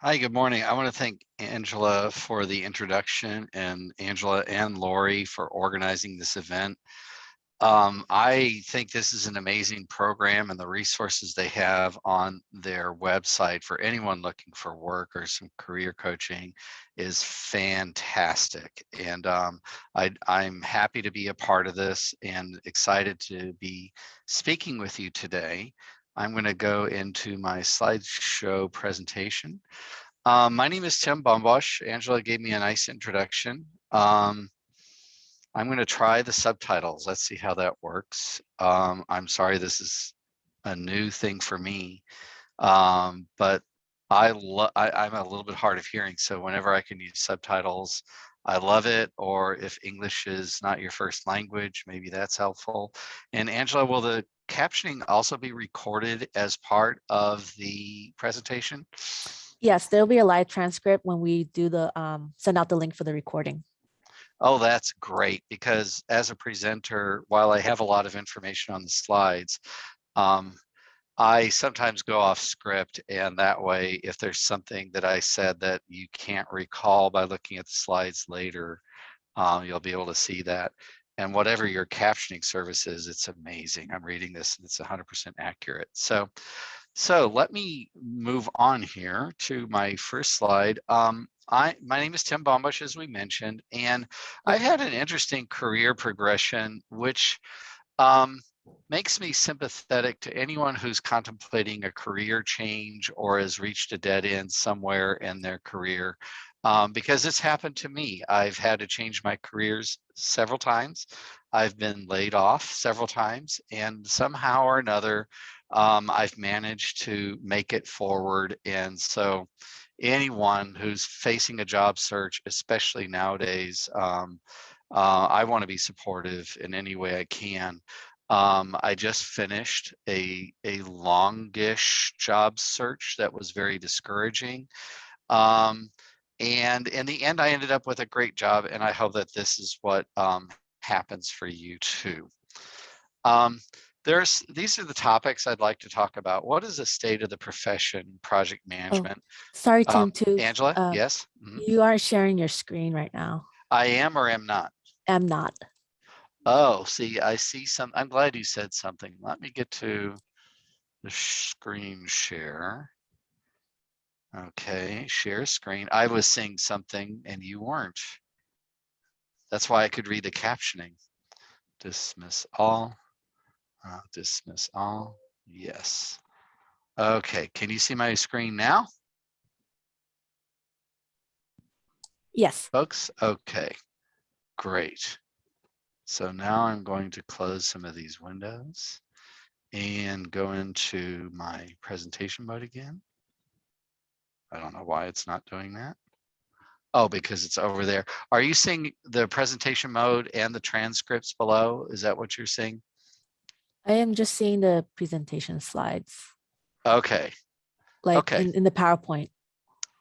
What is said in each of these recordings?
Hi, good morning. I want to thank Angela for the introduction and Angela and Lori for organizing this event. Um, I think this is an amazing program and the resources they have on their website for anyone looking for work or some career coaching is fantastic. And um, I, I'm happy to be a part of this and excited to be speaking with you today. I'm going to go into my slideshow presentation. Um, my name is Tim Bombosch. Angela gave me a nice introduction. Um, I'm going to try the subtitles. Let's see how that works. Um, I'm sorry, this is a new thing for me, um, but I, I I'm a little bit hard of hearing, so whenever I can use subtitles, I love it. Or if English is not your first language, maybe that's helpful. And Angela, will the captioning also be recorded as part of the presentation? Yes, there'll be a live transcript when we do the um, send out the link for the recording. Oh, that's great because as a presenter, while I have a lot of information on the slides, um, I sometimes go off script and that way, if there's something that I said that you can't recall by looking at the slides later, um, you'll be able to see that and whatever your captioning service is, it's amazing. I'm reading this and it's 100% accurate. So, so let me move on here to my first slide. Um, I, my name is Tim Bombosch, as we mentioned, and I've had an interesting career progression, which um, makes me sympathetic to anyone who's contemplating a career change or has reached a dead end somewhere in their career um, because it's happened to me. I've had to change my careers several times. I've been laid off several times and somehow or another, um, I've managed to make it forward. And so anyone who's facing a job search, especially nowadays, um, uh, I want to be supportive in any way I can. Um, I just finished a, a longish job search that was very discouraging. Um, and in the end, I ended up with a great job, and I hope that this is what um, happens for you too. Um, there's these are the topics I'd like to talk about. What is the state of the profession, project oh, management? Oh, sorry, Tim. Um, too, Angela. Uh, yes. Mm -hmm. You are sharing your screen right now. I am or am not. Am not. Oh, see, I see some. I'm glad you said something. Let me get to the screen share. Okay, share screen. I was seeing something and you weren't. That's why I could read the captioning. Dismiss all, uh, dismiss all, yes. Okay, can you see my screen now? Yes. Folks, okay, great. So now I'm going to close some of these windows and go into my presentation mode again. I don't know why it's not doing that. Oh, because it's over there. Are you seeing the presentation mode and the transcripts below? Is that what you're seeing? I am just seeing the presentation slides. Okay. Like okay. In, in the PowerPoint.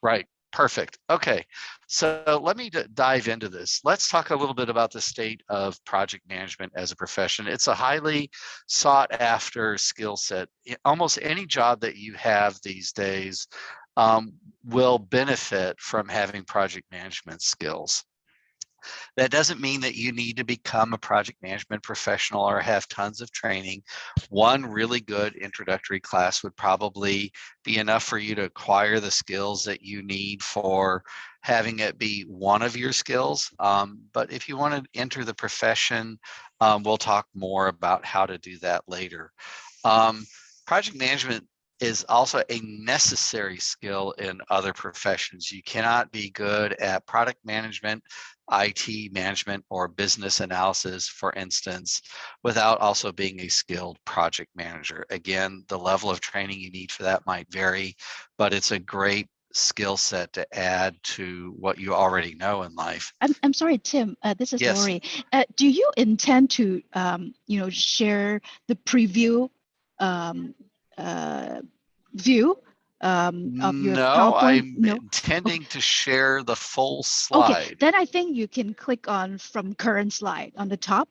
Right. Perfect. Okay. So let me dive into this. Let's talk a little bit about the state of project management as a profession. It's a highly sought after skill set. Almost any job that you have these days um, will benefit from having project management skills. That doesn't mean that you need to become a project management professional or have tons of training. One really good introductory class would probably be enough for you to acquire the skills that you need for having it be one of your skills. Um, but if you want to enter the profession, um, we'll talk more about how to do that later. Um, project management is also a necessary skill in other professions. You cannot be good at product management, IT management, or business analysis, for instance, without also being a skilled project manager. Again, the level of training you need for that might vary, but it's a great skill set to add to what you already know in life. I'm, I'm sorry, Tim, uh, this is yes. Lori. Uh, do you intend to, um, you know, share the preview um, uh, view um, of your no, PowerPoint? I'm no, intending okay. to share the full slide. Okay, then I think you can click on from current slide on the top.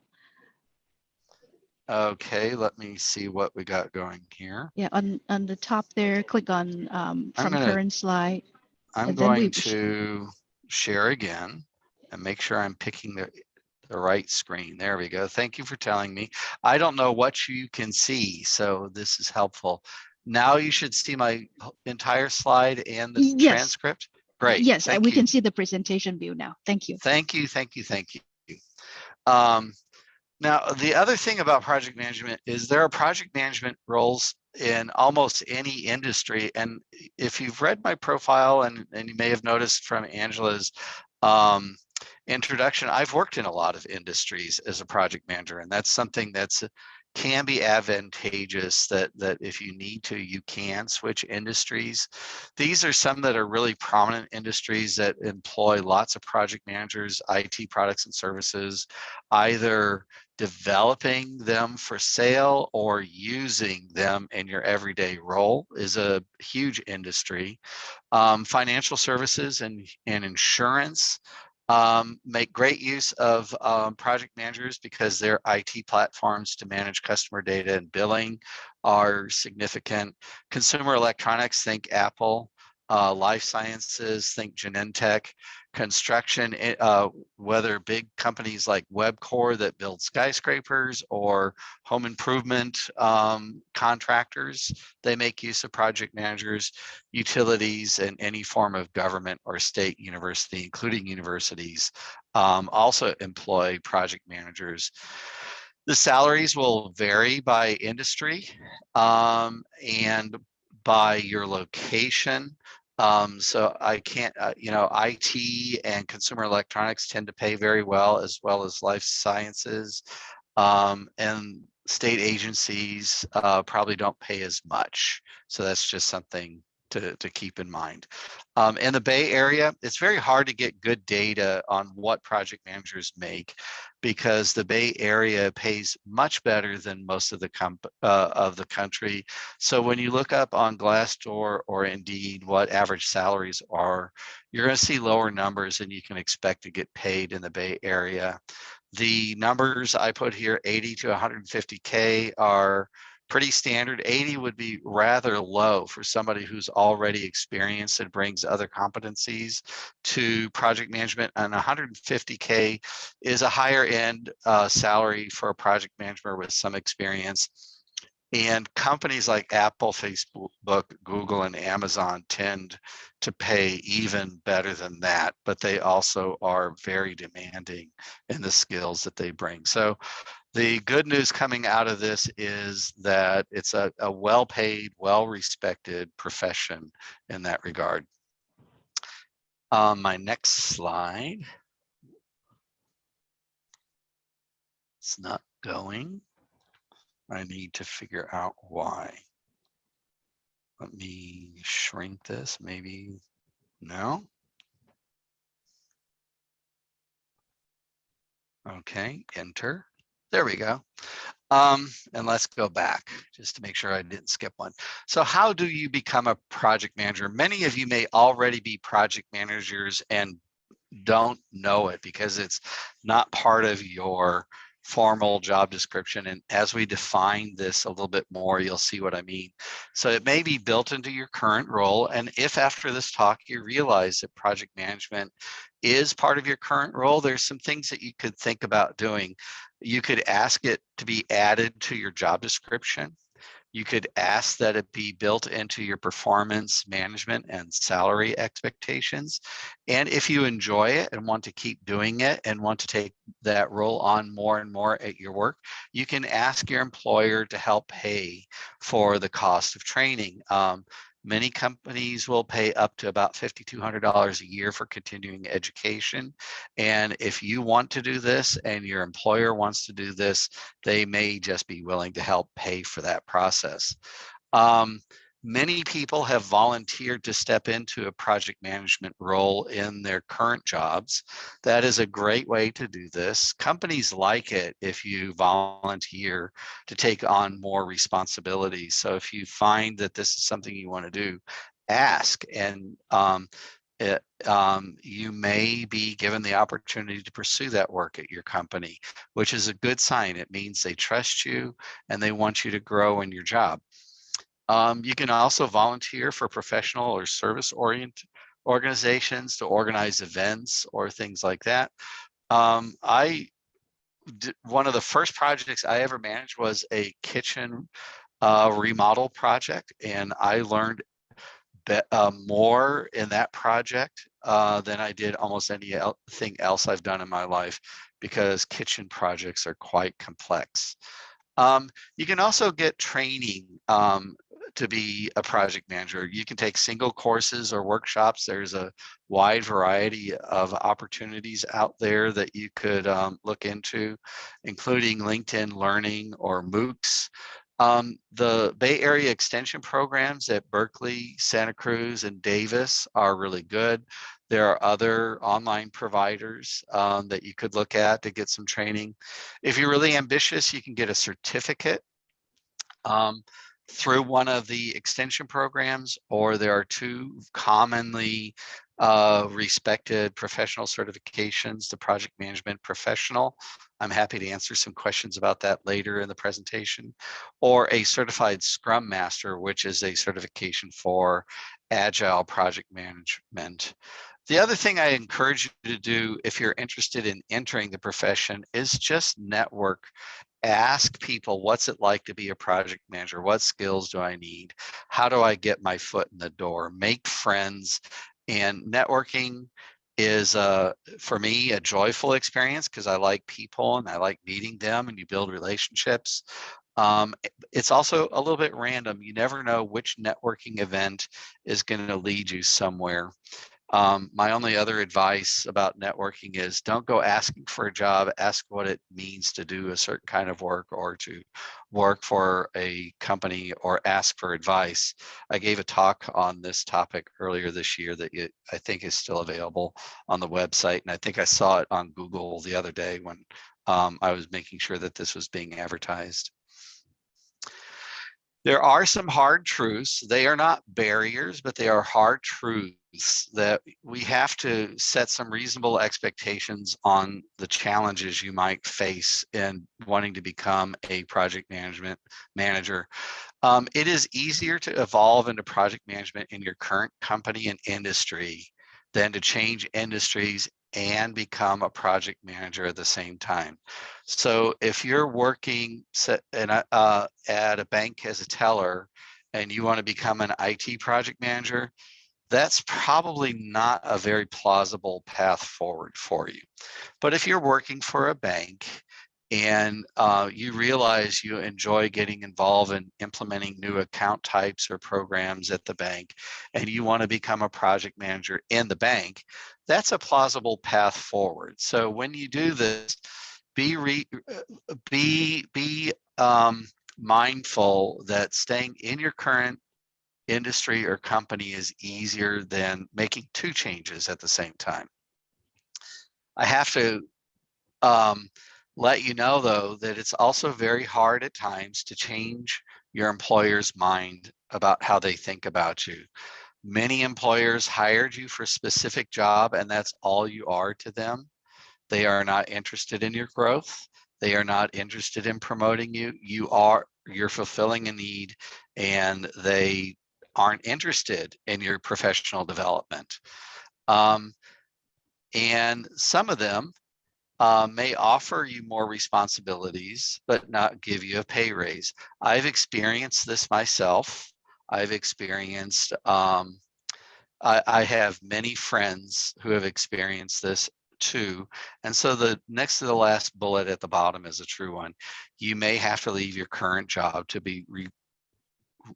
Okay, let me see what we got going here. Yeah, on, on the top there, click on um, from gonna, current slide. I'm then we going to share again and make sure I'm picking the, the right screen. There we go. Thank you for telling me. I don't know what you can see, so this is helpful. Now you should see my entire slide and the Yes. transcript. Great. Yes, thank we you. can see the presentation view now. Thank you. Thank you, thank you, thank you. Um, now, the other thing about project management is there are project management roles in almost any industry. And if you've read my profile and, and you may have noticed from Angela's um, introduction, I've worked in a lot of industries as a project manager, and that's something that's can be advantageous that that if you need to you can switch industries. These are some that are really prominent industries that employ lots of project managers it products and services either developing them for sale or using them in your everyday role is a huge industry. Um, financial services and and insurance um, make great use of um, project managers because their IT platforms to manage customer data and billing are significant. Consumer electronics, think Apple. Uh, life sciences, think Genentech. Construction, eh, uh, whether big companies like Webcor that build skyscrapers or home improvement um, contractors, they make use of project managers utilities and any form of government or state university, including universities, um, also employ project managers. The salaries will vary by industry um, and by your location. Um, so I can't, uh, you know, IT and consumer electronics tend to pay very well, as well as life sciences. Um, and state agencies uh, probably don't pay as much. So that's just something to, to keep in mind. Um, in the Bay Area, it's very hard to get good data on what project managers make because the Bay Area pays much better than most of the uh, of the country. So when you look up on Glassdoor or Indeed what average salaries are, you're going to see lower numbers than you can expect to get paid in the Bay Area. The numbers I put here, 80 to 150K are pretty standard. 80 would be rather low for somebody who's already experienced and brings other competencies to project management. And 150K is a higher end uh, salary for a project manager with some experience. And companies like Apple, Facebook, Google, and Amazon tend to pay even better than that, but they also are very demanding in the skills that they bring. So the good news coming out of this is that it's a, a well-paid, well-respected profession in that regard. Um, my next slide. It's not going. I need to figure out why. Let me shrink this, maybe, no. Okay, enter. There we go. Um, and let's go back just to make sure I didn't skip one. So how do you become a project manager? Many of you may already be project managers and don't know it because it's not part of your formal job description. And as we define this a little bit more, you'll see what I mean. So it may be built into your current role. And if after this talk, you realize that project management is part of your current role, there's some things that you could think about doing. You could ask it to be added to your job description. You could ask that it be built into your performance management and salary expectations. And if you enjoy it and want to keep doing it and want to take that role on more and more at your work, you can ask your employer to help pay for the cost of training. Um, Many companies will pay up to about $5,200 a year for continuing education. And if you want to do this and your employer wants to do this, they may just be willing to help pay for that process. Um, Many people have volunteered to step into a project management role in their current jobs. That is a great way to do this. Companies like it if you volunteer to take on more responsibilities. So if you find that this is something you want to do, ask and um, it, um, you may be given the opportunity to pursue that work at your company, which is a good sign. It means they trust you and they want you to grow in your job. Um, you can also volunteer for professional or service orient, organizations to organize events or things like that. Um, I one of the first projects I ever managed was a kitchen uh, remodel project, and I learned uh, more in that project uh, than I did almost anything else I've done in my life because kitchen projects are quite complex. Um, you can also get training um, to be a project manager. You can take single courses or workshops. There's a wide variety of opportunities out there that you could um, look into, including LinkedIn Learning or MOOCs. Um, the Bay Area extension programs at Berkeley, Santa Cruz, and Davis are really good. There are other online providers um, that you could look at to get some training. If you're really ambitious, you can get a certificate um, through one of the extension programs, or there are two commonly uh, respected professional certifications, the project management professional. I'm happy to answer some questions about that later in the presentation, or a certified scrum master, which is a certification for agile project management. The other thing I encourage you to do if you're interested in entering the profession is just network. Ask people, what's it like to be a project manager? What skills do I need? How do I get my foot in the door? Make friends and networking is uh, for me a joyful experience because I like people and I like meeting them and you build relationships. Um, it's also a little bit random. You never know which networking event is going to lead you somewhere. Um, my only other advice about networking is don't go asking for a job, ask what it means to do a certain kind of work or to work for a company or ask for advice. I gave a talk on this topic earlier this year that you, I think is still available on the website. And I think I saw it on Google the other day when um, I was making sure that this was being advertised. There are some hard truths. They are not barriers, but they are hard truths that we have to set some reasonable expectations on the challenges you might face in wanting to become a project management manager. Um, it is easier to evolve into project management in your current company and industry than to change industries and become a project manager at the same time. So if you're working uh, at a bank as a teller and you want to become an IT project manager, that's probably not a very plausible path forward for you. But if you're working for a bank and uh, you realize you enjoy getting involved in implementing new account types or programs at the bank, and you want to become a project manager in the bank, that's a plausible path forward. So when you do this, be re, uh, be be um, mindful that staying in your current industry or company is easier than making two changes at the same time. I have to um, let you know though that it's also very hard at times to change your employer's mind about how they think about you. Many employers hired you for a specific job and that's all you are to them. They are not interested in your growth. They are not interested in promoting you. You are, you're fulfilling a need and they aren't interested in your professional development. Um, and some of them uh, may offer you more responsibilities, but not give you a pay raise. I've experienced this myself. I've experienced, um, I, I have many friends who have experienced this too. And so the next to the last bullet at the bottom is a true one. You may have to leave your current job to be re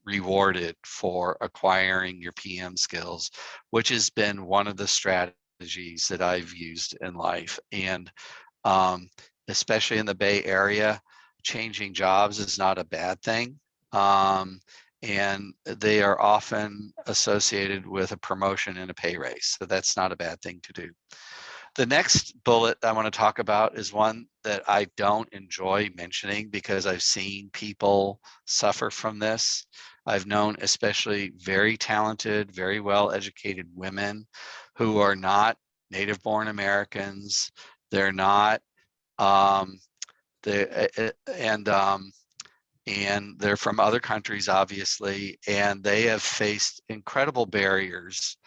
rewarded for acquiring your PM skills, which has been one of the strategies that I've used in life. And um, especially in the Bay Area, changing jobs is not a bad thing. Um, and they are often associated with a promotion and a pay raise. So that's not a bad thing to do. The next bullet I want to talk about is one that I don't enjoy mentioning because I've seen people suffer from this. I've known especially very talented, very well educated women who are not native born Americans. They're not, um, they, and, um, and they're from other countries, obviously, and they have faced incredible barriers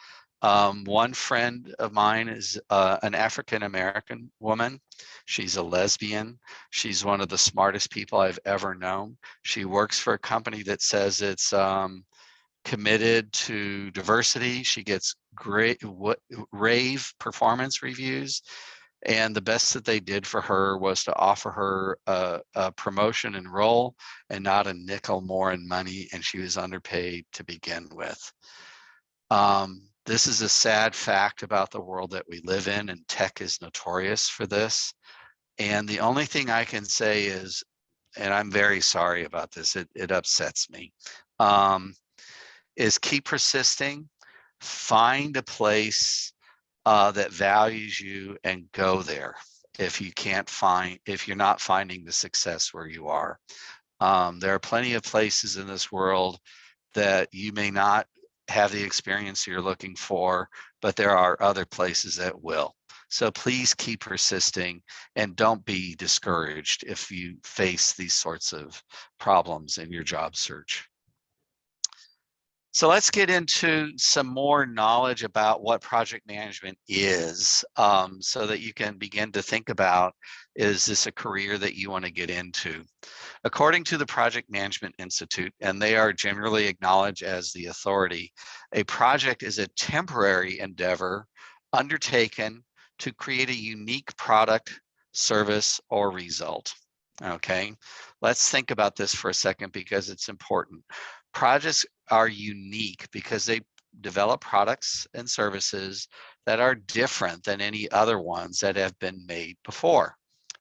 Um, one friend of mine is uh, an African-American woman. She's a lesbian. She's one of the smartest people I've ever known. She works for a company that says it's um, committed to diversity. She gets great rave performance reviews. And the best that they did for her was to offer her a, a promotion and role and not a nickel more in money. And she was underpaid to begin with. Um, this is a sad fact about the world that we live in and tech is notorious for this. And the only thing I can say is, and I'm very sorry about this, it, it upsets me, um, is keep persisting, find a place uh, that values you and go there if you can't find, if you're not finding the success where you are. Um, there are plenty of places in this world that you may not have the experience you're looking for, but there are other places that will. So please keep persisting and don't be discouraged if you face these sorts of problems in your job search. So let's get into some more knowledge about what project management is um, so that you can begin to think about, is this a career that you wanna get into? According to the Project Management Institute, and they are generally acknowledged as the authority, a project is a temporary endeavor undertaken to create a unique product, service, or result. Okay, let's think about this for a second because it's important. Projects are unique because they develop products and services that are different than any other ones that have been made before.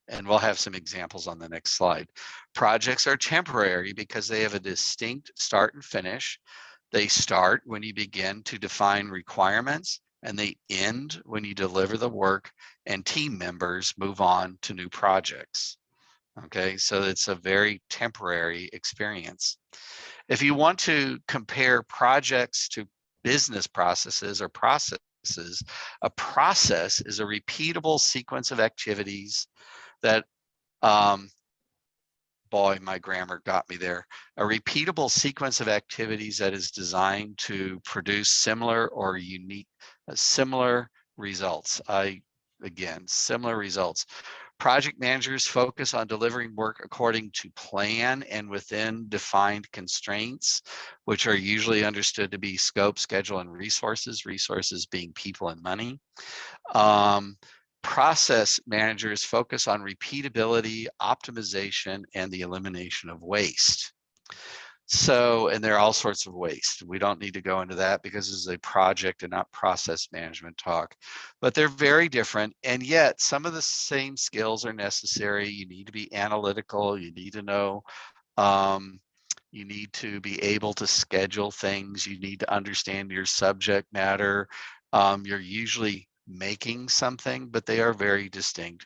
And we'll have some examples on the next slide. Projects are temporary because they have a distinct start and finish. They start when you begin to define requirements and they end when you deliver the work and team members move on to new projects. Okay, so it's a very temporary experience. If you want to compare projects to business processes or processes, a process is a repeatable sequence of activities that, um, boy, my grammar got me there. A repeatable sequence of activities that is designed to produce similar or unique, uh, similar results. I, again, similar results. Project managers focus on delivering work according to plan and within defined constraints, which are usually understood to be scope, schedule, and resources, resources being people and money. Um, process managers focus on repeatability, optimization, and the elimination of waste. So, and there are all sorts of waste. We don't need to go into that because this is a project and not process management talk, but they're very different. And yet some of the same skills are necessary. You need to be analytical. You need to know, um, you need to be able to schedule things. You need to understand your subject matter. Um, you're usually making something, but they are very distinct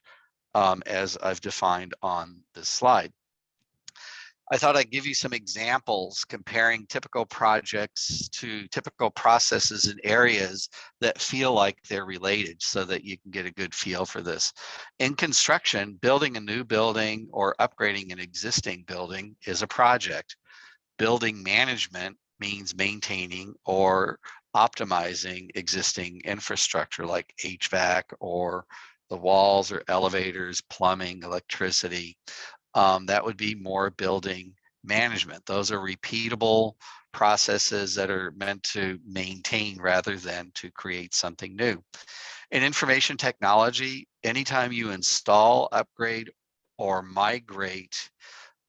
um, as I've defined on this slide. I thought I'd give you some examples comparing typical projects to typical processes in areas that feel like they're related so that you can get a good feel for this. In construction, building a new building or upgrading an existing building is a project. Building management means maintaining or optimizing existing infrastructure like HVAC or the walls or elevators, plumbing, electricity um, that would be more building management. Those are repeatable processes that are meant to maintain rather than to create something new. In information technology, anytime you install, upgrade, or migrate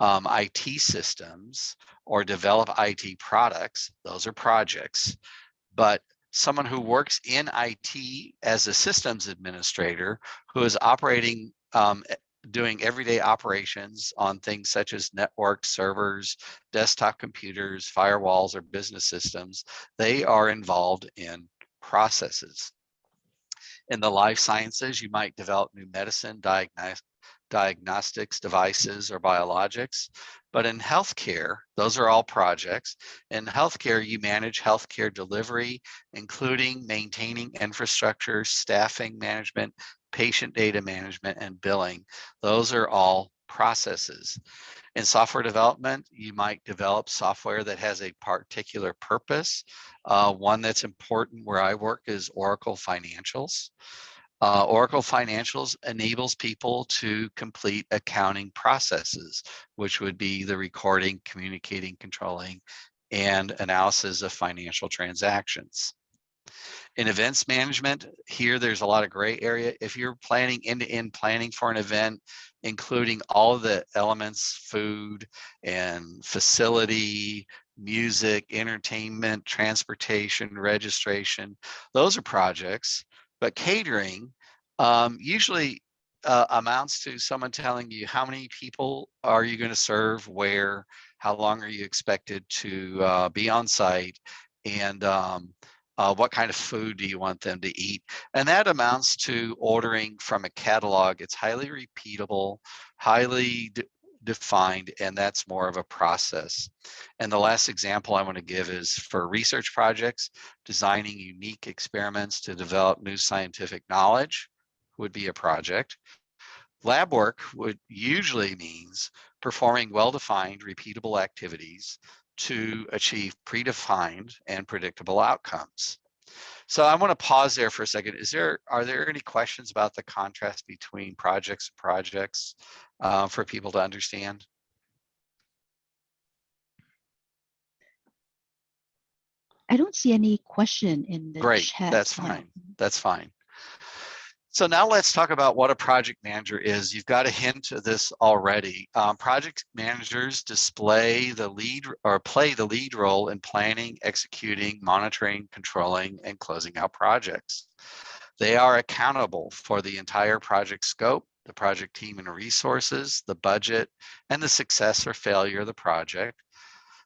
um, IT systems or develop IT products, those are projects. But someone who works in IT as a systems administrator who is operating um, doing everyday operations on things such as networks, servers, desktop computers, firewalls, or business systems, they are involved in processes. In the life sciences, you might develop new medicine, diagnos diagnostics devices, or biologics. But in healthcare, those are all projects. In healthcare, you manage healthcare delivery, including maintaining infrastructure, staffing management, patient data management and billing. Those are all processes. In software development, you might develop software that has a particular purpose. Uh, one that's important where I work is Oracle Financials. Uh, Oracle Financials enables people to complete accounting processes, which would be the recording, communicating, controlling, and analysis of financial transactions. In events management, here there's a lot of gray area. If you're planning end-to-end -end planning for an event, including all the elements, food and facility, music, entertainment, transportation, registration, those are projects but catering um, usually uh, amounts to someone telling you how many people are you going to serve, where, how long are you expected to uh, be on site, and um, uh, what kind of food do you want them to eat? And that amounts to ordering from a catalog. It's highly repeatable, highly defined, and that's more of a process. And the last example I want to give is for research projects, designing unique experiments to develop new scientific knowledge would be a project. Lab work would usually means performing well-defined repeatable activities to achieve predefined and predictable outcomes. So I want to pause there for a second. Is there are there any questions about the contrast between projects and projects uh, for people to understand? I don't see any question in the Great, chat. that's fine. That's fine. So now let's talk about what a project manager is. You've got a hint of this already. Um, project managers display the lead or play the lead role in planning, executing, monitoring, controlling, and closing out projects. They are accountable for the entire project scope, the project team and resources, the budget, and the success or failure of the project.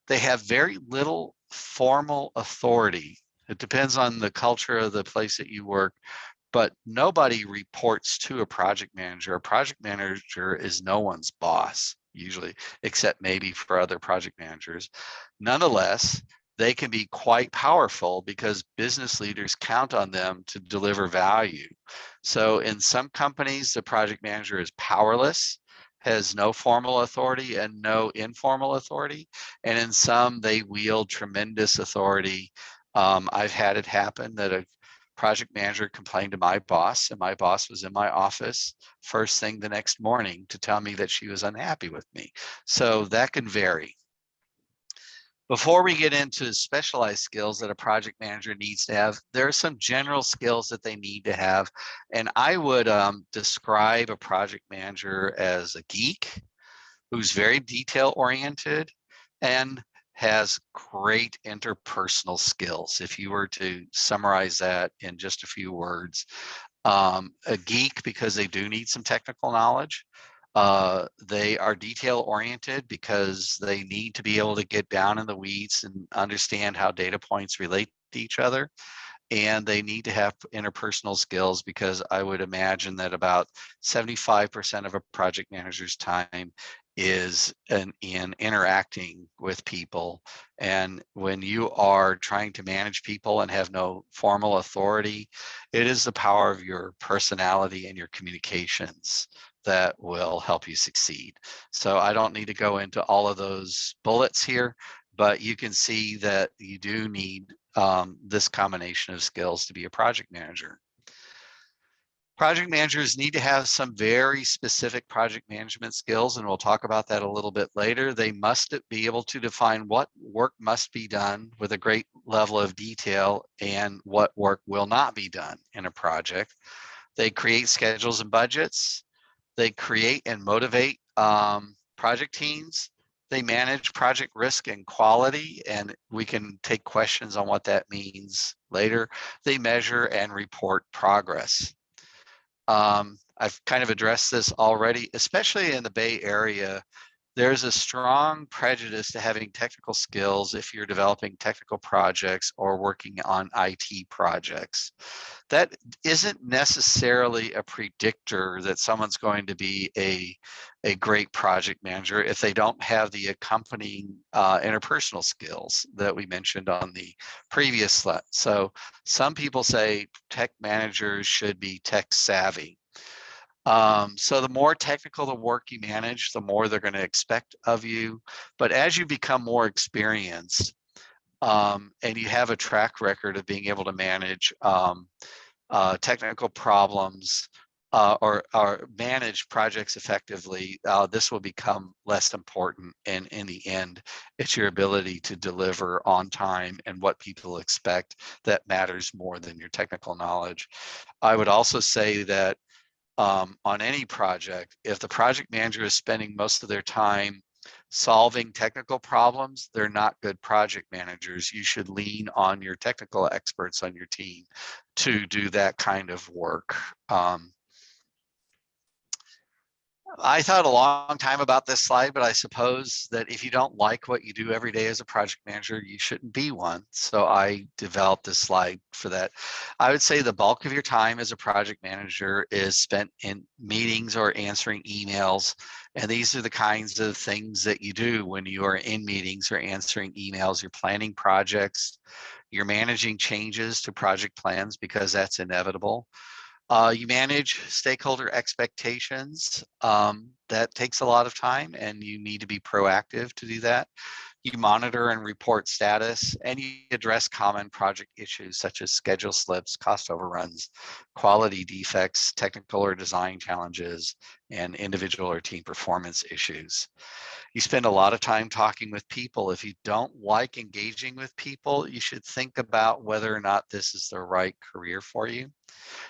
They have very little formal authority. It depends on the culture of the place that you work but nobody reports to a project manager. A project manager is no one's boss usually, except maybe for other project managers. Nonetheless, they can be quite powerful because business leaders count on them to deliver value. So in some companies, the project manager is powerless, has no formal authority and no informal authority. And in some, they wield tremendous authority. Um, I've had it happen that a project manager complained to my boss and my boss was in my office first thing the next morning to tell me that she was unhappy with me. So that can vary. Before we get into specialized skills that a project manager needs to have, there are some general skills that they need to have. And I would um, describe a project manager as a geek who's very detail oriented and has great interpersonal skills. If you were to summarize that in just a few words, um, a geek because they do need some technical knowledge. Uh, they are detail oriented because they need to be able to get down in the weeds and understand how data points relate to each other. And they need to have interpersonal skills because I would imagine that about 75% of a project manager's time is in, in interacting with people. And when you are trying to manage people and have no formal authority, it is the power of your personality and your communications that will help you succeed. So I don't need to go into all of those bullets here, but you can see that you do need um, this combination of skills to be a project manager. Project managers need to have some very specific project management skills, and we'll talk about that a little bit later. They must be able to define what work must be done with a great level of detail and what work will not be done in a project. They create schedules and budgets. They create and motivate um, project teams. They manage project risk and quality, and we can take questions on what that means later. They measure and report progress. Um, I've kind of addressed this already, especially in the Bay Area. There's a strong prejudice to having technical skills if you're developing technical projects or working on IT projects. That isn't necessarily a predictor that someone's going to be a, a great project manager if they don't have the accompanying uh, interpersonal skills that we mentioned on the previous slide. So some people say tech managers should be tech savvy. Um, so the more technical the work you manage, the more they're going to expect of you. But as you become more experienced um, and you have a track record of being able to manage um, uh, technical problems uh, or, or manage projects effectively, uh, this will become less important. And in the end, it's your ability to deliver on time and what people expect that matters more than your technical knowledge. I would also say that um, on any project, if the project manager is spending most of their time solving technical problems, they're not good project managers. You should lean on your technical experts on your team to do that kind of work. Um, I thought a long time about this slide, but I suppose that if you don't like what you do every day as a project manager, you shouldn't be one. So I developed this slide for that. I would say the bulk of your time as a project manager is spent in meetings or answering emails. And these are the kinds of things that you do when you are in meetings or answering emails. You're planning projects, you're managing changes to project plans because that's inevitable. Uh, you manage stakeholder expectations. Um, that takes a lot of time and you need to be proactive to do that. You monitor and report status and you address common project issues such as schedule slips, cost overruns, quality defects, technical or design challenges, and individual or team performance issues. You spend a lot of time talking with people. If you don't like engaging with people, you should think about whether or not this is the right career for you.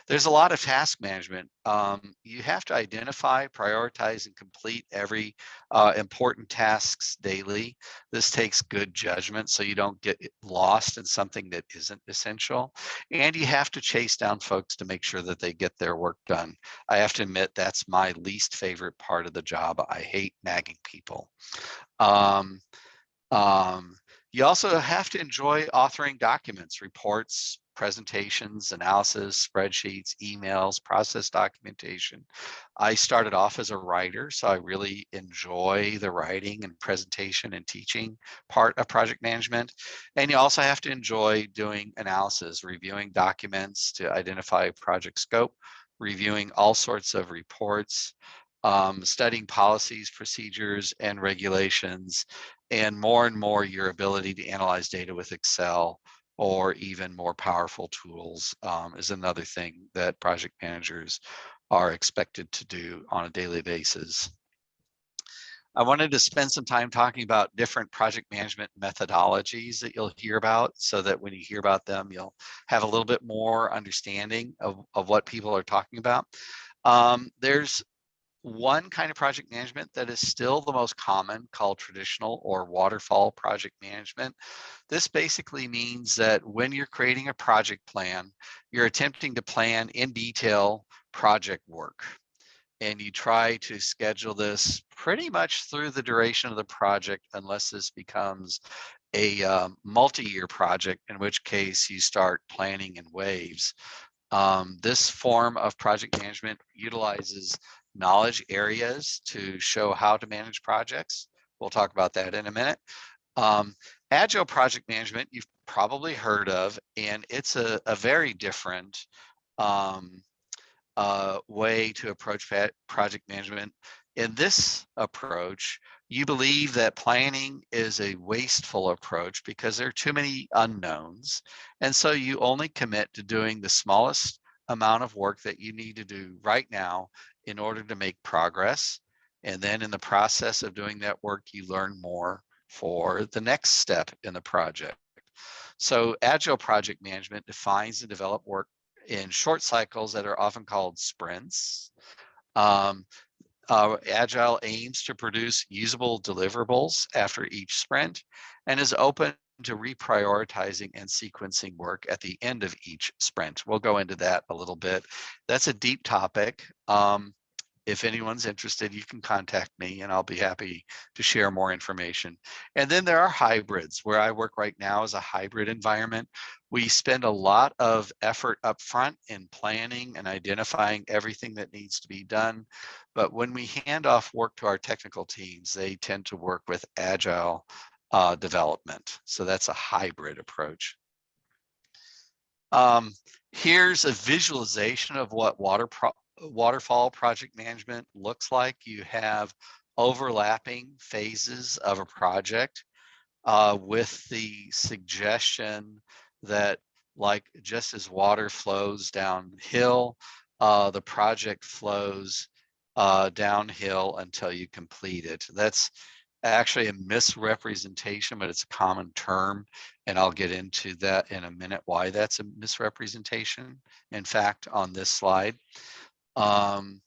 There's a lot of task management. Um, you have to identify, prioritize, and complete every uh, important tasks daily. This takes good judgment so you don't get lost in something that isn't essential. And you have to chase down folks to make sure that they get their work done. I have to admit that's my least favorite part of the job. I hate nagging people. Um, um, you also have to enjoy authoring documents, reports, presentations, analysis, spreadsheets, emails, process documentation. I started off as a writer, so I really enjoy the writing and presentation and teaching part of project management. And you also have to enjoy doing analysis, reviewing documents to identify project scope, reviewing all sorts of reports, um, studying policies, procedures, and regulations, and more and more your ability to analyze data with Excel or even more powerful tools um, is another thing that project managers are expected to do on a daily basis. I wanted to spend some time talking about different project management methodologies that you'll hear about so that when you hear about them, you'll have a little bit more understanding of, of what people are talking about. Um, there's one kind of project management that is still the most common called traditional or waterfall project management. This basically means that when you're creating a project plan, you're attempting to plan in detail project work. And you try to schedule this pretty much through the duration of the project unless this becomes a um, multi-year project, in which case you start planning in waves. Um, this form of project management utilizes knowledge areas to show how to manage projects. We'll talk about that in a minute. Um, Agile project management, you've probably heard of, and it's a, a very different um, uh, way to approach project management. In this approach, you believe that planning is a wasteful approach because there are too many unknowns. And so you only commit to doing the smallest amount of work that you need to do right now in order to make progress. And then in the process of doing that work, you learn more for the next step in the project. So agile project management defines and develop work in short cycles that are often called sprints. Um, uh, agile aims to produce usable deliverables after each sprint and is open to reprioritizing and sequencing work at the end of each sprint. We'll go into that a little bit. That's a deep topic. Um, if anyone's interested, you can contact me and I'll be happy to share more information. And then there are hybrids where I work right now as a hybrid environment. We spend a lot of effort up front in planning and identifying everything that needs to be done. But when we hand off work to our technical teams, they tend to work with agile uh, development. So that's a hybrid approach. Um, here's a visualization of what water waterfall project management looks like. You have overlapping phases of a project uh, with the suggestion that like just as water flows downhill, uh, the project flows uh, downhill until you complete it. That's actually a misrepresentation, but it's a common term. And I'll get into that in a minute, why that's a misrepresentation. In fact, on this slide, um,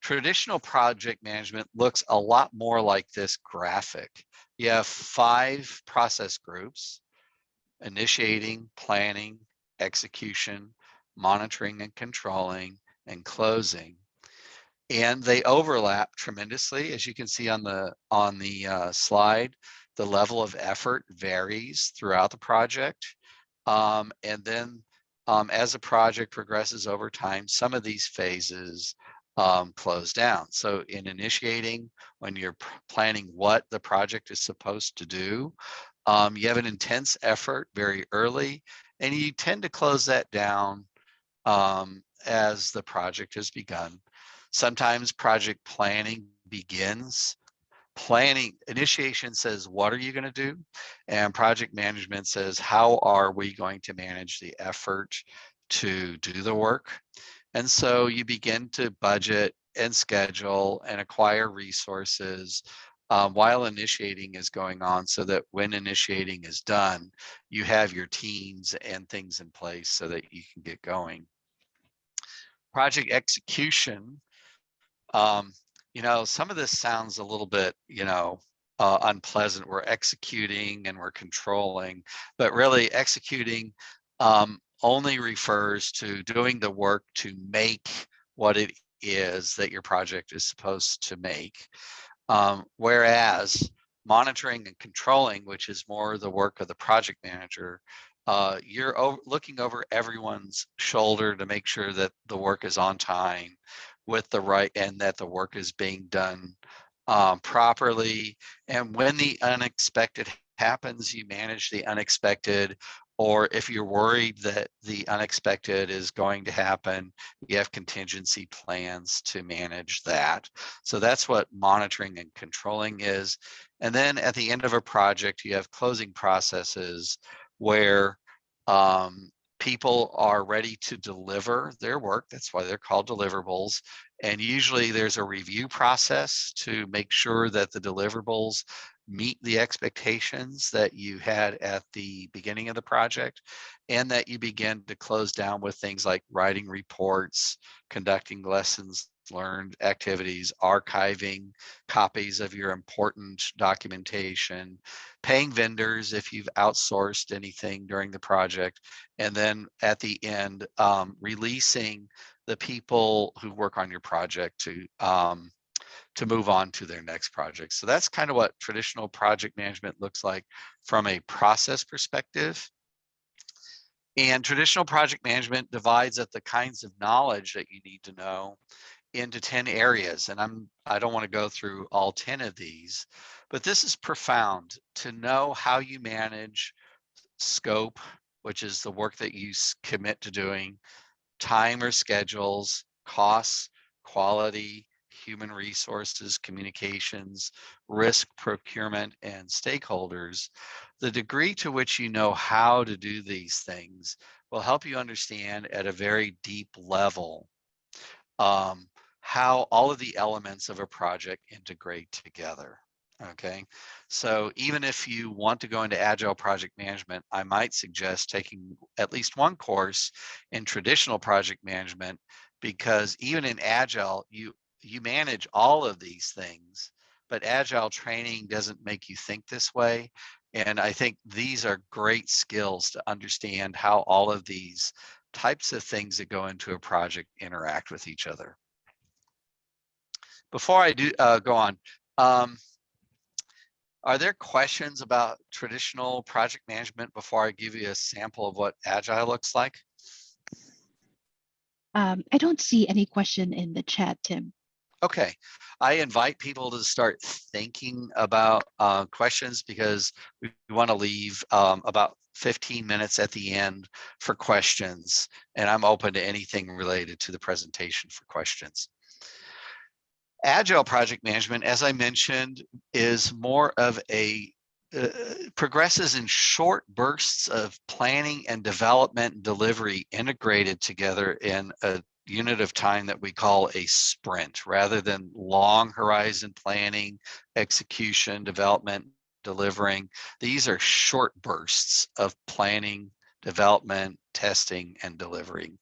traditional project management looks a lot more like this graphic. You have five process groups, initiating, planning, execution, monitoring and controlling, and closing. And they overlap tremendously. As you can see on the on the uh, slide the level of effort varies throughout the project. Um, and then um, as a project progresses over time some of these phases um, close down so in initiating when you're planning what the project is supposed to do um, you have an intense effort very early and you tend to close that down um, as the project has begun Sometimes project planning begins. Planning initiation says, what are you going to do? And project management says, how are we going to manage the effort to do the work? And so you begin to budget and schedule and acquire resources um, while initiating is going on so that when initiating is done, you have your teams and things in place so that you can get going. Project execution um, you know, some of this sounds a little bit, you know, uh, unpleasant. We're executing and we're controlling, but really executing um, only refers to doing the work to make what it is that your project is supposed to make. Um, whereas monitoring and controlling, which is more the work of the project manager, uh, you're looking over everyone's shoulder to make sure that the work is on time, with the right and that the work is being done um, properly. And when the unexpected happens, you manage the unexpected. Or if you're worried that the unexpected is going to happen, you have contingency plans to manage that. So that's what monitoring and controlling is. And then at the end of a project, you have closing processes where um, people are ready to deliver their work. That's why they're called deliverables. And usually there's a review process to make sure mm-hmm. that the deliverables meet the expectations that you had at the beginning of the project and that you begin to close down with things like writing reports, conducting lessons learned activities, archiving copies of your important documentation, paying vendors if you've outsourced anything during the project, and then at the end, um, releasing the people who work on your project to um, to move on to their next project. So that's kind of what traditional project management looks like from a process perspective. And traditional project management divides up the kinds of knowledge that you need to know into 10 areas. And I'm I don't want to go through all 10 of these, but this is profound to know how you manage scope, which is the work that you commit to doing, time or schedules, costs, quality, human resources, communications, risk procurement, and stakeholders, the degree to which you know how to do these things will help you understand at a very deep level um, how all of the elements of a project integrate together. Okay, so even if you want to go into agile project management, I might suggest taking at least one course in traditional project management because even in agile, you you manage all of these things, but agile training doesn't make you think this way. And I think these are great skills to understand how all of these types of things that go into a project interact with each other. Before I do uh, go on, um, are there questions about traditional project management before I give you a sample of what Agile looks like? Um, I don't see any question in the chat, Tim. Okay, I invite people to start thinking about uh, questions because we want to leave um, about 15 minutes at the end for questions, and I'm open to anything related to the presentation for questions. Agile project management, as I mentioned, is more of a uh, progresses in short bursts of planning and development and delivery integrated together in a unit of time that we call a sprint rather than long horizon planning, execution, development, delivering. These are short bursts of planning, development, testing, and delivering.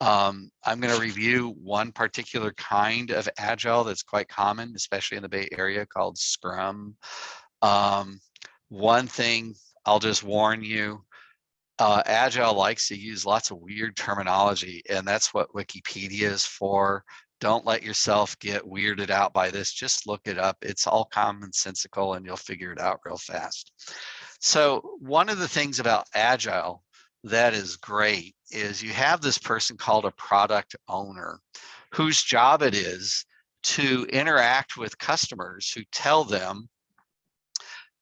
Um, I'm going to review one particular kind of agile that's quite common, especially in the Bay Area called Scrum. Um, one thing I'll just warn you, uh, Agile likes to use lots of weird terminology, and that's what Wikipedia is for. Don't let yourself get weirded out by this. Just look it up. It's all commonsensical and you'll figure it out real fast. So one of the things about Agile that is great is you have this person called a product owner whose job it is to interact with customers who tell them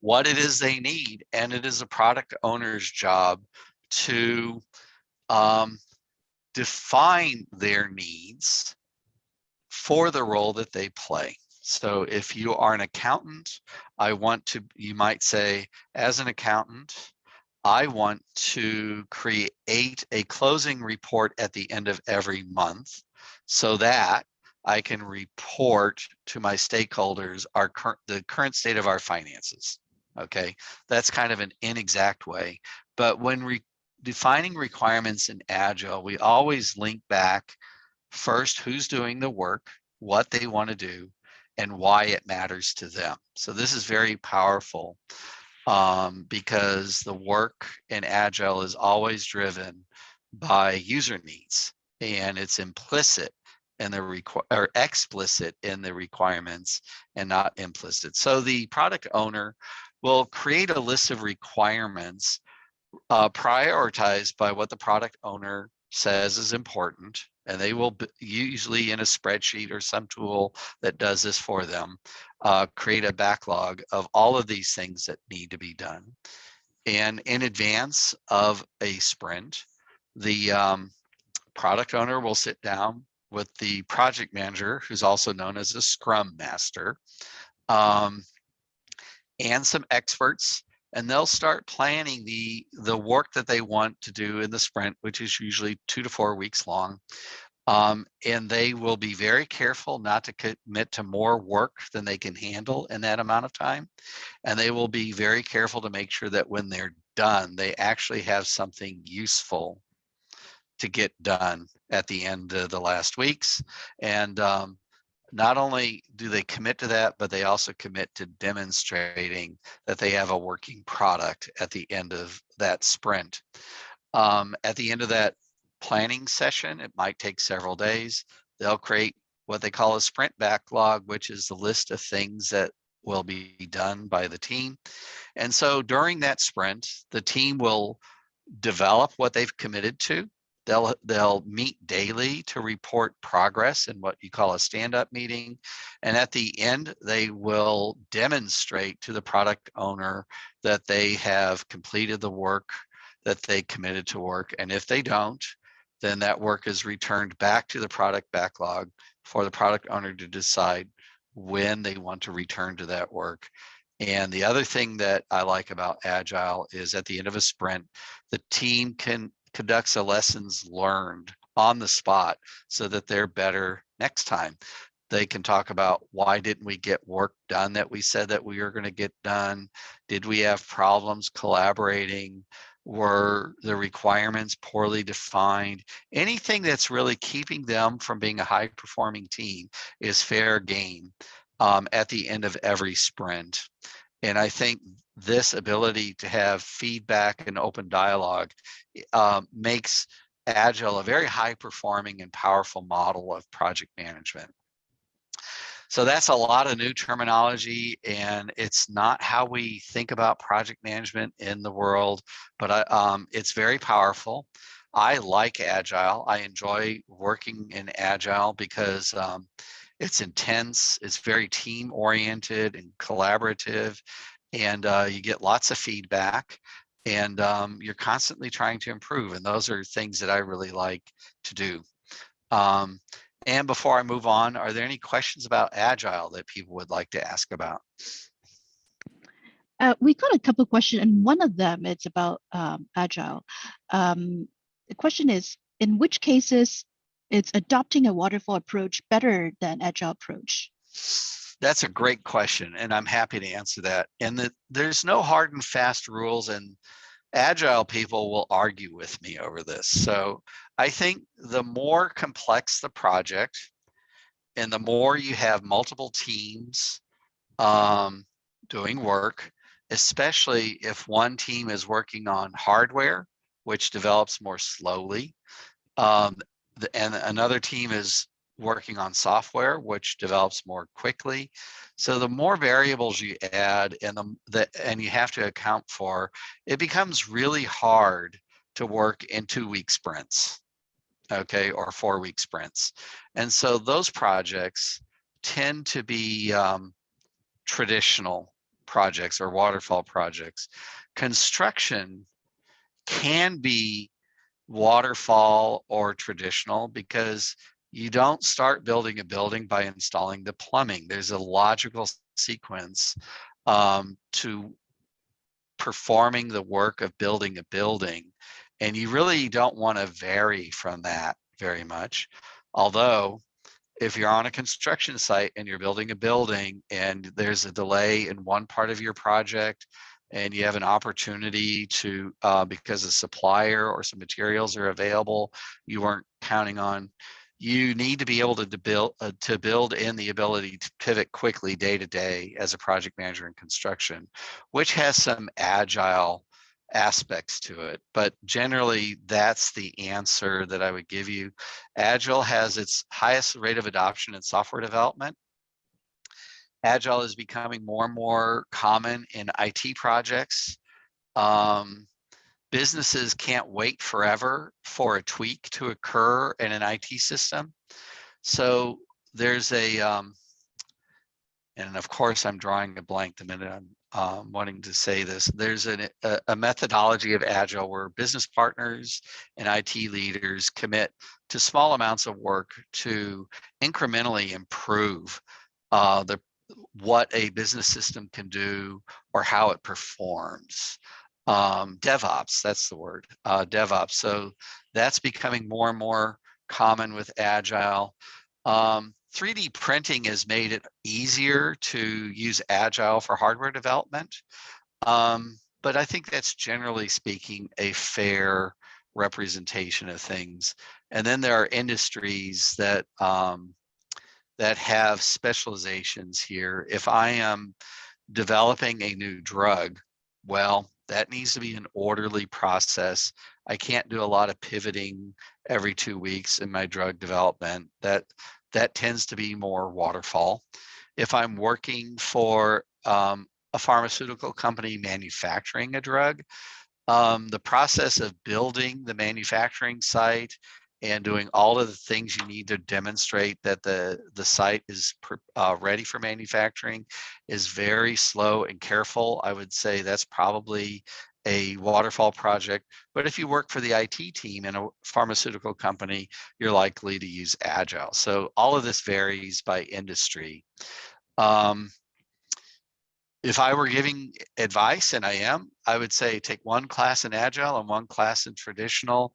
what it is they need. And it is a product owner's job to um, define their needs for the role that they play. So if you are an accountant, I want to, you might say, as an accountant, I want to create a closing report at the end of every month so that I can report to my stakeholders our the current state of our finances. Okay, that's kind of an inexact way. But when re defining requirements in Agile, we always link back first who's doing the work, what they want to do, and why it matters to them. So this is very powerful um, because the work in Agile is always driven by user needs and it's implicit in the or explicit in the requirements and not implicit. So the product owner will create a list of requirements uh, prioritized by what the product owner says is important and they will usually in a spreadsheet or some tool that does this for them uh, create a backlog of all of these things that need to be done. And in advance of a sprint the um, product owner will sit down with the project manager who's also known as a scrum master um, and some experts and they'll start planning the the work that they want to do in the sprint which is usually two to four weeks long um, and they will be very careful not to commit to more work than they can handle in that amount of time and they will be very careful to make sure that when they're done they actually have something useful to get done at the end of the last weeks and um, not only do they commit to that, but they also commit to demonstrating that they have a working product at the end of that sprint. Um, at the end of that planning session, it might take several days. They'll create what they call a sprint backlog, which is the list of things that will be done by the team. And so during that sprint, the team will develop what they've committed to They'll, they'll meet daily to report progress in what you call a stand-up meeting. And at the end, they will demonstrate to the product owner that they have completed the work that they committed to work. And if they don't, then that work is returned back to the product backlog for the product owner to decide when they want to return to that work. And the other thing that I like about Agile is at the end of a sprint, the team can conducts a lessons learned on the spot so that they're better next time. They can talk about why didn't we get work done that we said that we were going to get done? Did we have problems collaborating? Were the requirements poorly defined? Anything that's really keeping them from being a high performing team is fair game um, at the end of every sprint. And I think this ability to have feedback and open dialogue uh, makes Agile a very high performing and powerful model of project management. So that's a lot of new terminology and it's not how we think about project management in the world, but I, um, it's very powerful. I like Agile. I enjoy working in Agile because um, it's intense, it's very team oriented and collaborative and uh, you get lots of feedback and um, you're constantly trying to improve. And those are things that I really like to do. Um, and before I move on, are there any questions about Agile that people would like to ask about? Uh, we got a couple questions, and one of them is about um, Agile. Um, the question is, in which cases is adopting a waterfall approach better than Agile approach? That's a great question, and I'm happy to answer that. And the, there's no hard and fast rules, and Agile people will argue with me over this. So I think the more complex the project, and the more you have multiple teams um, doing work, especially if one team is working on hardware, which develops more slowly, um, the, and another team is working on software, which develops more quickly. So the more variables you add and the, the and you have to account for, it becomes really hard to work in two week sprints, okay, or four week sprints. And so those projects tend to be um, traditional projects or waterfall projects. Construction can be waterfall or traditional because you don't start building a building by installing the plumbing. There's a logical sequence um, to performing the work of building a building. And you really don't want to vary from that very much. Although if you're on a construction site and you're building a building and there's a delay in one part of your project and you have an opportunity to uh, because a supplier or some materials are available you weren't counting on you need to be able to, to build uh, to build in the ability to pivot quickly day to day as a project manager in construction which has some agile aspects to it, but generally that's the answer that I would give you. Agile has its highest rate of adoption in software development. Agile is becoming more and more common in IT projects. Um, businesses can't wait forever for a tweak to occur in an IT system. So there's a, um, and of course I'm drawing a blank the minute I'm um, wanting to say this. There's an, a, a, methodology of Agile where business partners and IT leaders commit to small amounts of work to incrementally improve uh, the what a business system can do or how it performs. Um, DevOps, that's the word, uh, DevOps. So that's becoming more and more common with Agile. Um, 3D printing has made it easier to use Agile for hardware development. Um, but I think that's generally speaking a fair representation of things. And then there are industries that um, that have specializations here. If I am developing a new drug, well, that needs to be an orderly process. I can't do a lot of pivoting every two weeks in my drug development. That that tends to be more waterfall. If I'm working for um, a pharmaceutical company manufacturing a drug, um, the process of building the manufacturing site and doing all of the things you need to demonstrate that the, the site is uh, ready for manufacturing is very slow and careful. I would say that's probably a waterfall project. But if you work for the IT team in a pharmaceutical company, you're likely to use Agile. So all of this varies by industry. Um, if I were giving advice, and I am, I would say take one class in Agile and one class in traditional,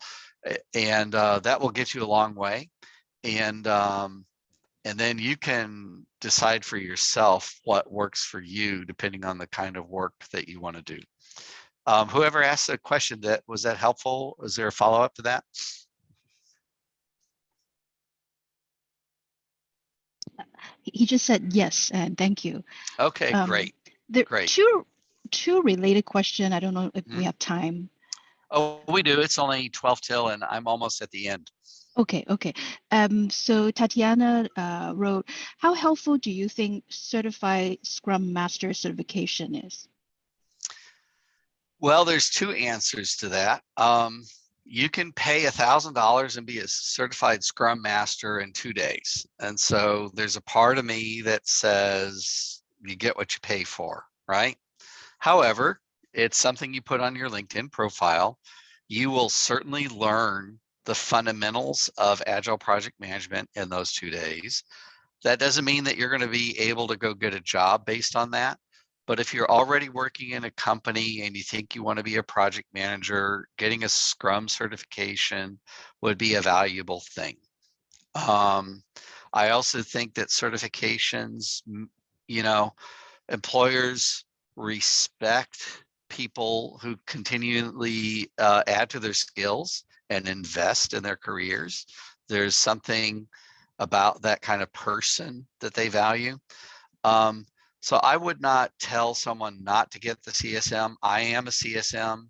and uh, that will get you a long way. And um, and then you can decide for yourself what works for you, depending on the kind of work that you want to do. Um, whoever asked the question, that was that helpful? Was there a follow up to that? He just said yes, and thank you. Okay, um, great. There great. Two, two related question. I don't know if mm. we mm-hmm. have time. Oh, we do. It's only 12 till and I'm almost at the end. Okay, okay. Um, so Tatiana uh, wrote, how helpful do you think certified Scrum Master certification is? Well, there's two answers to that. Um, you can pay a thousand dollars and be a certified scrum master in two days. And so there's a part of me that says you get what you pay for, right? However, it's something you put on your LinkedIn profile. You will certainly learn the fundamentals of agile project management in those two days. That doesn't mean that you're going to be able to go get a job based on that. But if you're already working in a company and you think you want to be a project manager, getting a Scrum certification would be a valuable thing. Um, I also think that certifications, you know, employers respect people who continually uh, add to their skills and invest in their careers. There's something about that kind of person that they value. Um, so I would not tell someone not to get the CSM. I am a CSM.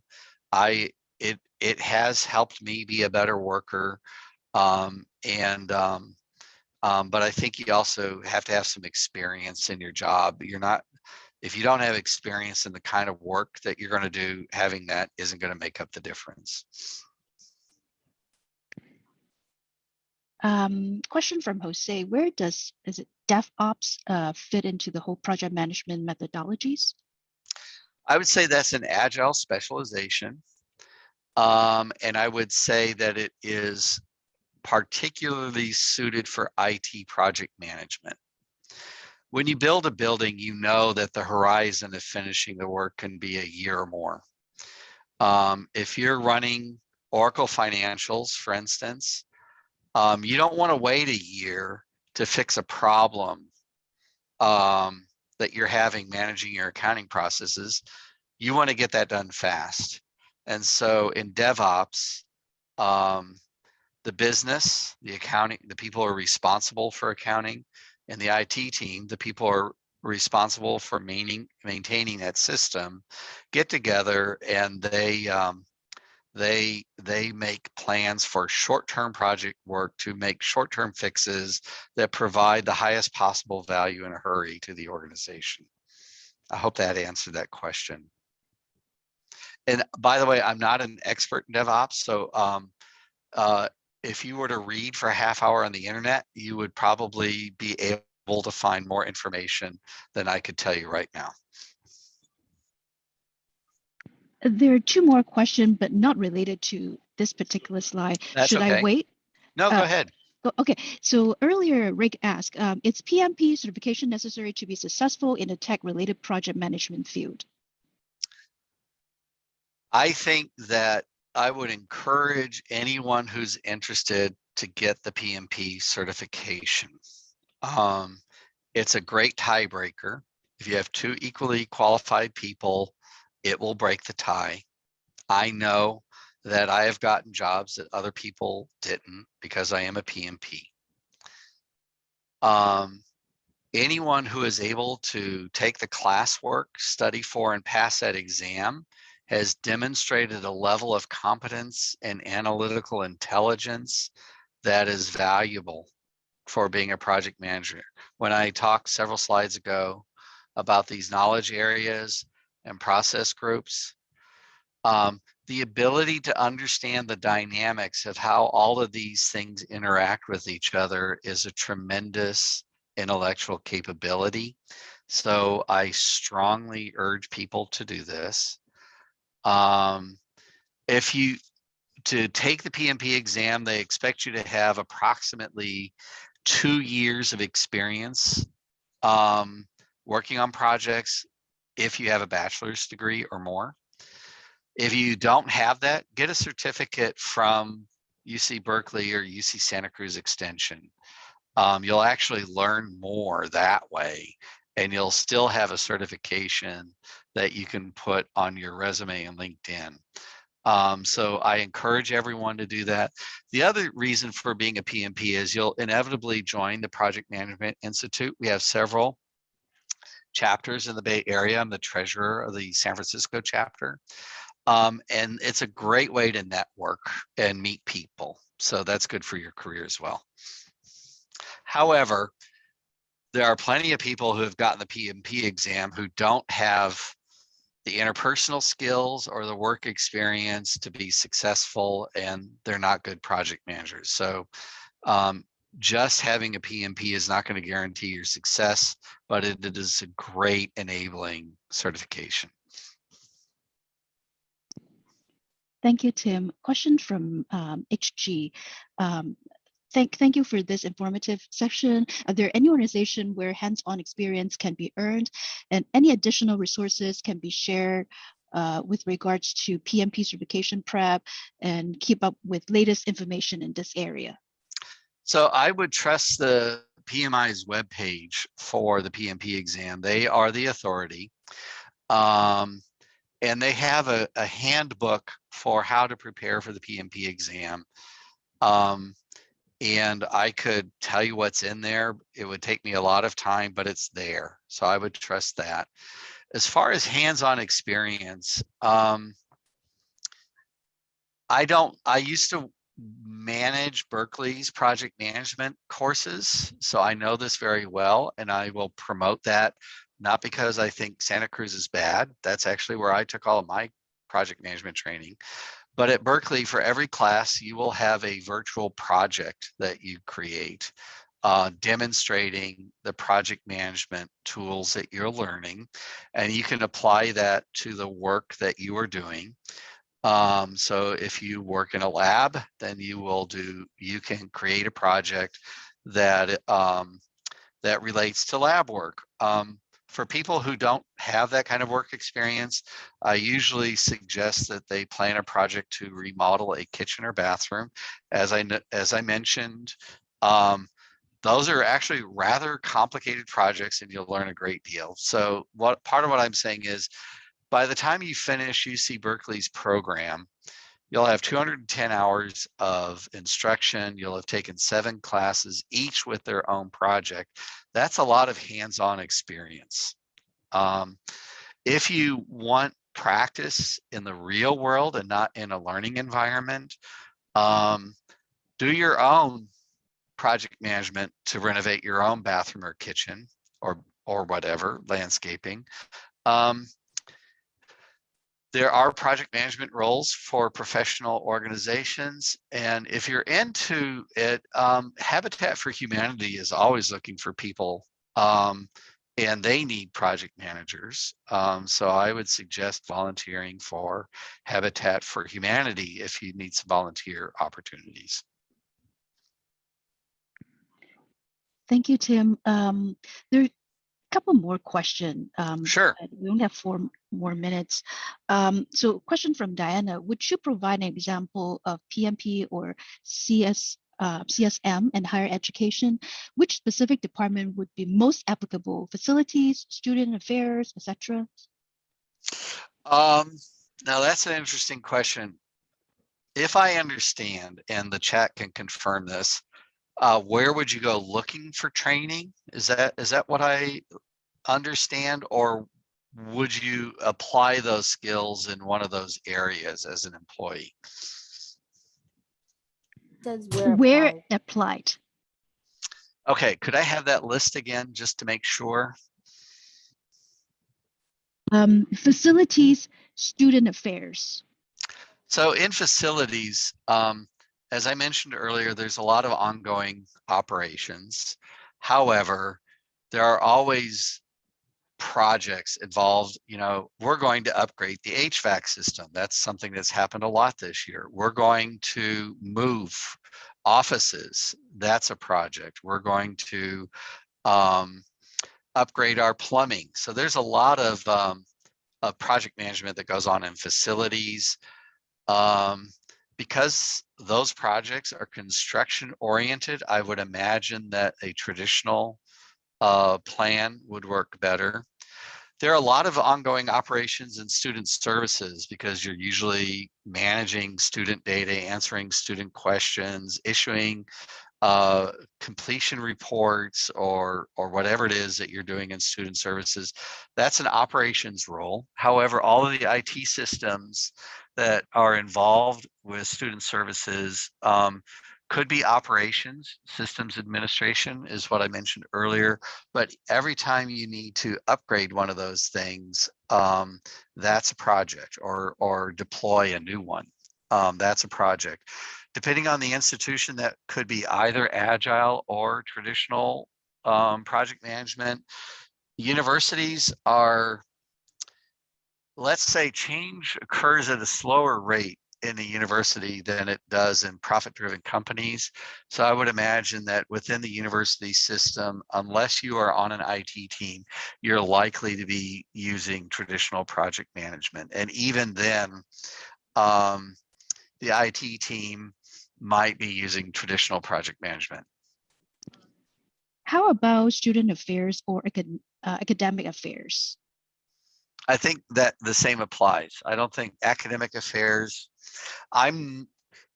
I it it has helped me be a better worker. Um, and um, um, but I think you also have to have some experience in your job. You're not if you don't have experience in the kind of work that you're going to do, having that isn't going to make up the difference. Um, question from Jose, where does, is it DevOps uh, fit into the whole project management methodologies? I would say that's an agile specialization. Um, and I would say that it is particularly suited for IT project management. When you build a building, you know that the horizon of finishing the work can be a year or more. Um, if you're running Oracle financials, for instance, um, you don't want to wait a year to fix a problem um, that you're having managing your accounting processes. You want to get that done fast. And so in DevOps, um, the business, the accounting, the people are responsible for accounting, and the IT team, the people are responsible for maintaining maintaining that system, get together and they um, they they make plans for short-term project work to make short-term fixes that provide the highest possible value in a hurry to the organization. I hope that answered that question. And by the way, I'm not an expert in DevOps, so um, uh, if you were to read for a half hour on the internet, you would probably be able to find more information than I could tell you right now. There are two more questions, but not related to this particular slide. That's Should I wait? No, go Uh, ahead. Oh, Okay, so earlier Rick asked, um, is PMP certification necessary to be successful in a tech-related project management field? I think that I would encourage anyone who's interested to get the PMP certification. Um, it's a great tiebreaker. If you have two equally qualified people, it will break the tie. I know that I have gotten jobs that other people didn't because I am a PMP. Um, anyone who is able to take the classwork, study for, and pass that exam has demonstrated a level of competence and analytical intelligence that is valuable for being a project manager. When I talked several slides ago about these knowledge areas and process groups, um, the ability to understand the dynamics of how all of these things interact with each other is a tremendous intellectual capability. So I strongly urge people to do this. Um, if you to take the PMP exam, they expect you to have approximately two years of experience um, working on projects if you have a bachelor's degree or more. If you don't have that, get a certificate from UC Berkeley or UC Santa Cruz Extension. Um, you'll actually learn more that way and you'll still have a certification that you can put on your resume and LinkedIn. Um, so I encourage everyone to do that. The other reason for being a PMP is you'll inevitably join the Project Management Institute. We have several chapters in the Bay Area. I'm the treasurer of the San Francisco chapter. Um, and it's a great way to network and meet people. So that's good for your career as well. However, there are plenty of people who have gotten the PMP exam who don't have the interpersonal skills or the work experience to be successful and they're not good project managers. So um, just having a PMP is not going to guarantee your success, but it, it is a great enabling certification. Thank you, Tim. Question from um, HG. Um, thank, thank you for this informative session. Are there any organization where hands-on experience can be earned and any additional resources can be shared uh, with regards to PMP certification prep and keep up with latest information in this area? So I would trust the PMI's webpage for the PMP exam. They are the authority. Um, and they have a, a handbook for how to prepare for the PMP exam. Um, and I could tell you what's in there. It would take me a lot of time, but it's there. So I would trust that. As far as hands-on experience, um, I don't, I used to manage Berkeley's project management courses. So I know this very well and I will promote that not because I think Santa Cruz is bad. That's actually where I took all of my project management training. But at Berkeley, for every class, you will have a virtual project that you create uh, demonstrating the project management tools that you're learning. And you can apply that to the work that you are doing. Um, so if you work in a lab, then you will do, you can create a project that um, that relates to lab work. Um, for people who don't have that kind of work experience, I usually suggest that they plan a project to remodel a kitchen or bathroom. As I as I mentioned, um, those are actually rather complicated projects and you'll learn a great deal. So what part of what I'm saying is by the time you finish UC Berkeley's program, you'll have 210 hours of instruction. You'll have taken seven classes, each with their own project. That's a lot of hands-on experience. Um, if you want practice in the real world and not in a learning environment, um, do your own project management to renovate your own bathroom or kitchen or or whatever landscaping um, there are project management roles for professional organizations. And if you're into it, um, Habitat for Humanity is always looking for people um, and they need project managers. Um, so I would suggest volunteering for Habitat for Humanity if you need some volunteer opportunities. Thank you, Tim. Um, there are a couple more questions. Um, sure. We only have four more minutes. Um, so question from Diana, would you provide an example of PMP or CS, uh, CSM and higher education? Which specific department would be most applicable? Facilities, student affairs, etc.? Um, now that's an interesting question. If I understand, and the chat can confirm this, uh, where would you go looking for training? Is that is that what I understand, or would you apply those skills in one of those areas as an employee? Says where Where applied. applied? Okay, could I have that list again just to make sure? Um, facilities, student affairs. So in facilities, um, as I mentioned earlier, there's a lot of ongoing operations. However, there are always projects involved. You know, we're going to upgrade the HVAC system. That's something that's happened a lot this year. We're going to move offices. That's a project. We're going to um, upgrade our plumbing. So there's a lot of, um, of project management that goes on in facilities. Um, because those projects are construction oriented, I would imagine that a traditional uh, plan would work better. There are a lot of ongoing operations in student services because you're usually managing student data, answering student questions, issuing uh, completion reports or or whatever it is that you're doing in student services. That's an operations role. However, all of the IT systems that are involved with student services um, could be operations, systems administration is what I mentioned earlier, but every time you need to upgrade one of those things, um, that's a project or, or deploy a new one. Um, that's a project. Depending on the institution, that could be either agile or traditional um, project management. Universities are let's say change occurs at a slower rate in a university than it does in profit-driven companies. So I would imagine that within the university system, unless you are on an IT team, you're likely to be using traditional project management. And even then, um, the IT team might be using traditional project management. How about student affairs or acad- uh, academic affairs? I think that the same applies. I don't think academic affairs, I'm,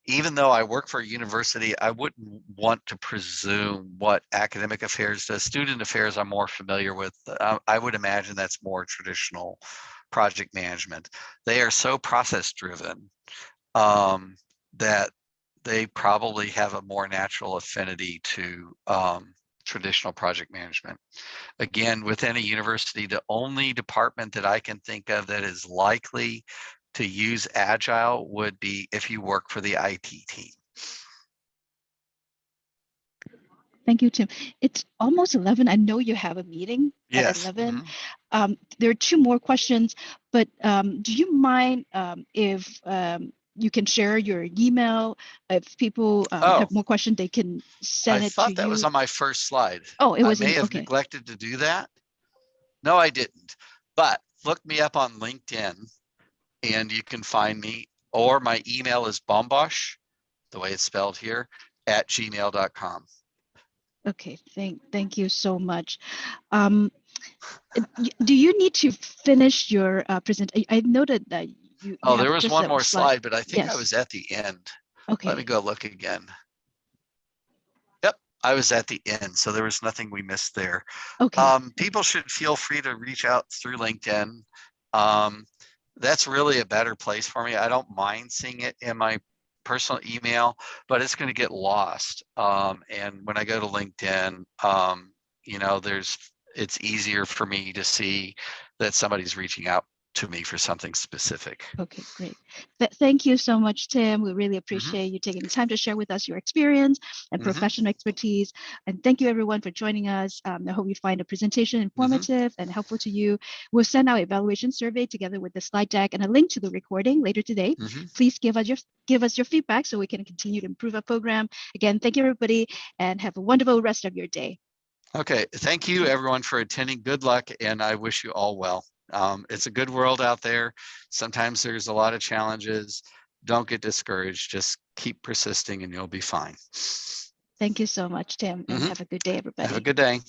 even though I work for a university, I wouldn't want to presume what academic affairs does. Student affairs I'm more familiar with. Uh, I would imagine that's more traditional project management. They are so process driven um, that they probably have a more natural affinity to um, traditional project management. Again, within a university, the only department that I can think of that is likely to use Agile would be if you work for the IT team. Thank you, Tim. It's almost 11. I know you have a meeting at Yes. 11. mhm. Um, there are two more questions, but um, do you mind um, if um, you can share your email? If people um, Oh. have more questions, they can send I it to you. I thought that was on my first slide. oh, it was I may have okay. neglected to do that. No, I didn't. But look me up on LinkedIn and you can find me or my email is bombosh, the way it's spelled here, at gmail.com. Okay, thank thank you so much. Um, do you need to finish your uh, present? I, I noted that you. Oh, there was one more slide, but I think I was at the end. Okay. Let me go look again. Yep, I was at the end, so there was nothing we missed there. Okay. Um, people should feel free to reach out through LinkedIn. Um, that's really a better place for me. I don't mind seeing it in my personal email, but it's going to get lost. Um, and when I go to LinkedIn, um, you know, there's it's easier for me to see that somebody's reaching out to me for something specific. Okay, great. Th- thank you so much, Tim. We really Mm-hmm. appreciate you taking the time to share with us your experience and Mhm. professional expertise. And thank you everyone for joining us. Um, I hope you find the presentation Mm-hmm. informative and helpful to you. We'll send out evaluation survey together with the slide deck and a link to the recording later today. Mhm. Please give us your give us your feedback so we can continue to improve our program. Again, thank you everybody and have a wonderful rest of your day. Okay, thank you everyone for attending. Good luck and I wish you all well. Um, it's a good world out there. Sometimes there's a lot of challenges. Don't get discouraged. Just keep persisting and you'll be fine. Thank you so much, Tim, and Mhm. have a good day, everybody. Have a good day.